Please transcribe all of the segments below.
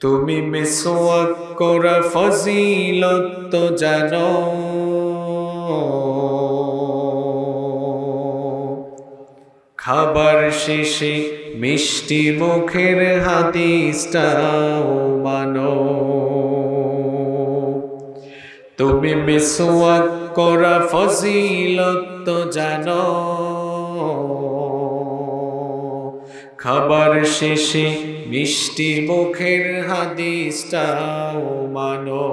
তুমি মিসওয়াক করা ফজিলত জানো। খাবার শেষে মিষ্টি মুখের হাদিসটাও মানো। তুমি মিসওয়াক করা ফজিলত জানো। খাবার শেষে মিষ্টি মুখের হাদিসটাও মানো।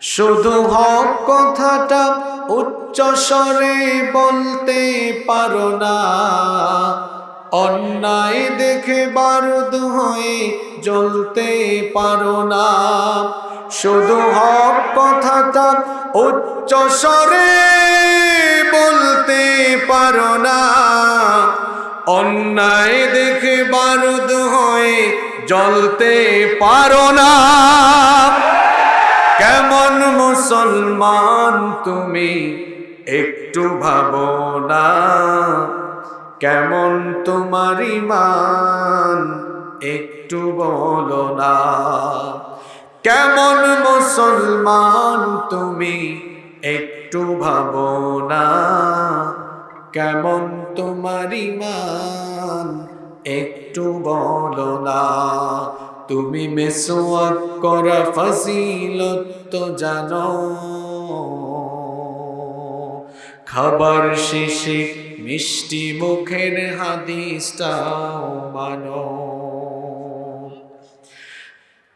শুধু হক কথাটা উচ্চ স্বরে বলতে পারো না। অন্যায় দেখে বারুদ হয়ে জ্বলতে পারো না। শুধু হক কথাটা উচ্চ স্বরে বলতে পারো না। অন্যায় দেখে বারুদ হয়ে জ্বলতে পারো না। কেমন মুসলমান তুমি একটু ভাবো না। কেমন তোমার ইমান একটু বলো না। কেমন মুসলমান তুমি একটু ভাবো না। কেমন তোমার ইমান একটু বলো না। তুমি মেসোয়াক করা ফজিলত তো জানো। খাবার শেষে মিষ্টি মুখের হাদিসটাও মানো।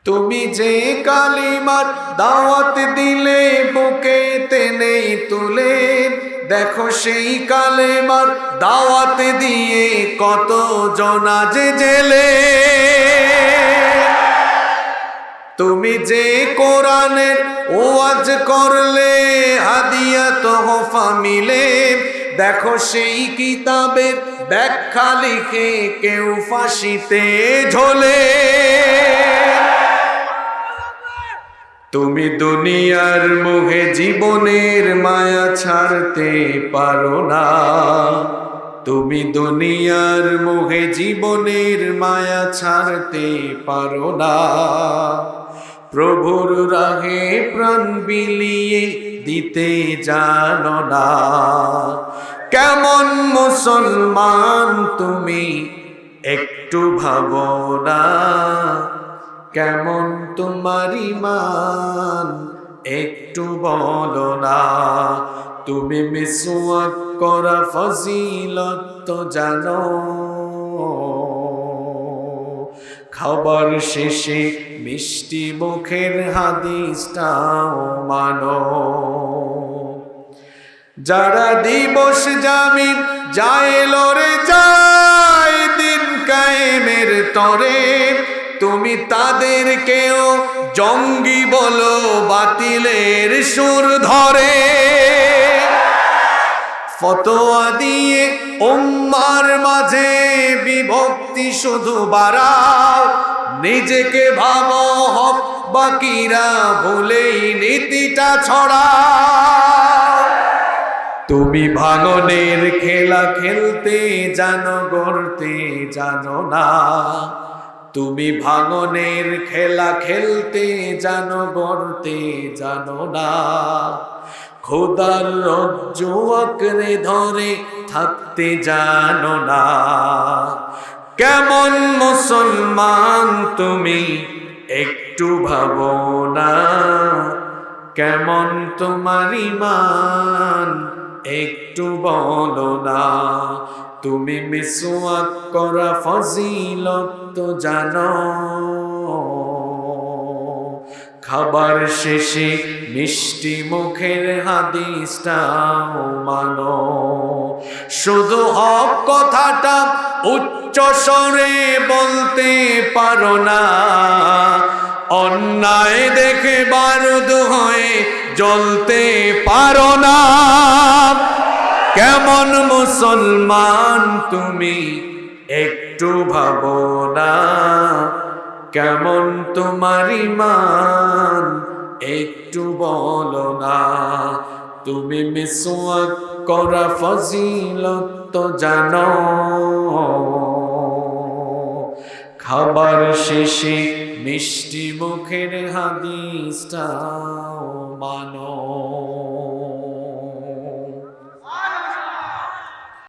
তুমি যে কালিমার দাওয়াত দিলে, বুকে তেনে তুলে দেখো সেই কালেমার দাওয়াত দিয়ে কত জনা যে জেলে। তুমি যে কোরআনের ওয়াজ করলে, হাদিয়া তোহফা মিলে। দেখো সেই কিতাবের ব্যাখ্যা লিখে কেউ ফাঁসিতে ঝোলে। তুমি দুনিয়ার মুখে জীবনের মায়া ছাড়তে পারো না। তুমি দুনিয়ার মুখে জীবনের মায়া ছাড়তে পারো না। প্রভুর রাহে প্রাণ বিলিয়ে দিতে জানো না। কেমন মুসলমান তুমি একটু ভাবো না। কেমন তোমার ইমান একটু বলো না। তুমি মিসওয়াক করা ফজিলত তো জানো। খাবার শেষে মিষ্টি মুখের হাদিসটাও মানো। যারা দিবস জামি যায় লরে যায়, দিন কায়েমের তরে তুমি তাদেরকেও জঙ্গি বলো, বাতিলের সুর ধরে। ফতোয়া দিয়ে উম্মার মাঝে বিভক্তি শুধু বাড়াও। নিজেকে ভাব, হক বাকিরা ভুলেই নীতিটা ছড়া তুমি ভাঙনের খেলা খেলতে জানো, গড়তে জানো না। তুমি ভাঙনের খেলা খেলতে জানো, গড়তে জানো না। খোদার রজ্জ আঁকড়ে ধরে থাকতে জানো না। কেমন মুসলমান তুমি একটু ভাবো না। কেমন তোমার ইমান একটু বলো না। তুমি মিসওয়াক করা ফজিলত তো জানো। খাবার শেষে মিষ্টি মুখের হাদিসটাও মানো। শুধু হক কথাটা উচ্চ স্বরে বলতে পারো না। অন্যায় দেখে বারুদ হয়ে জ্বলতে পারো না। কেমন মুসলমান তুমি একটু ভাবো না। কেমন তোমার ইমান একটু বলো না। তুমি মিসওয়াক করা ফজিলত জানো। খাবার শেষে মিষ্টি মুখের হাদিসটাও